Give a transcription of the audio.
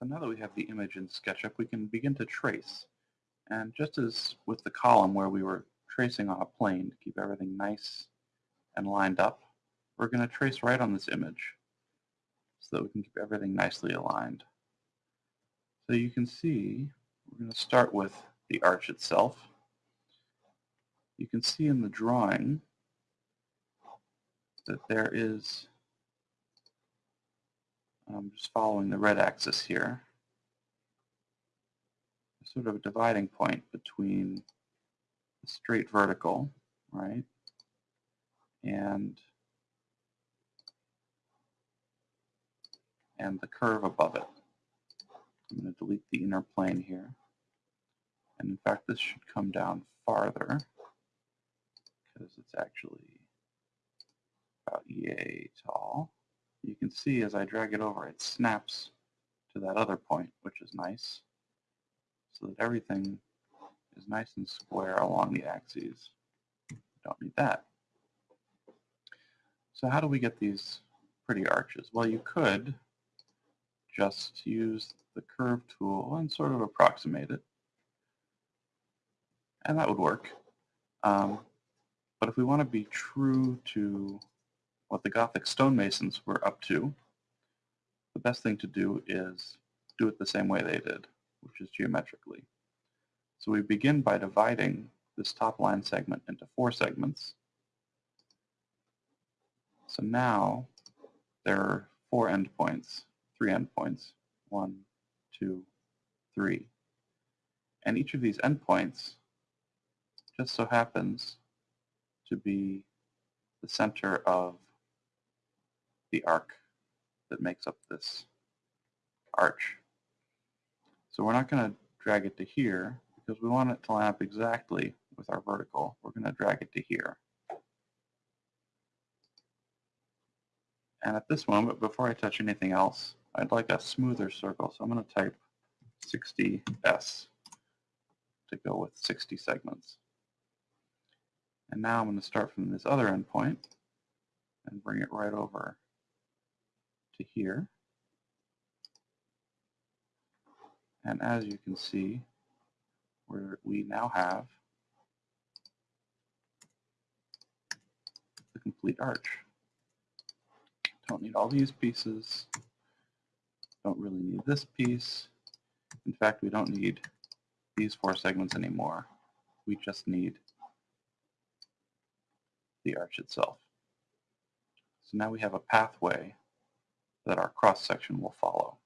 So now that we have the image in SketchUp, we can begin to trace. And just as with the column where we were tracing on a plane to keep everything nice and lined up, we're going to trace right on this image so that we can keep everything nicely aligned. So you can see, we're going to start with the arch itself. You can see in the drawing that there is I'm just following the red axis here. Sort of a dividing point between the straight vertical, right, and and the curve above it. I'm going to delete the inner plane here. And in fact, this should come down farther because it's actually about EA tall see as I drag it over, it snaps to that other point, which is nice, so that everything is nice and square along the axes. Don't need that. So how do we get these pretty arches? Well, you could just use the curve tool and sort of approximate it. And that would work. Um, but if we want to be true to what the Gothic stonemasons were up to, the best thing to do is do it the same way they did, which is geometrically. So we begin by dividing this top line segment into four segments. So now there are four endpoints, three endpoints, one, two, three. And each of these endpoints just so happens to be the center of the arc that makes up this arch. So we're not going to drag it to here because we want it to line up exactly with our vertical. We're going to drag it to here. And at this moment, before I touch anything else, I'd like a smoother circle. So I'm going to type 60S to go with 60 segments. And now I'm going to start from this other endpoint and bring it right over to here. And as you can see, where we now have the complete arch. Don't need all these pieces. Don't really need this piece. In fact, we don't need these four segments anymore. We just need the arch itself. So now we have a pathway that our cross-section will follow.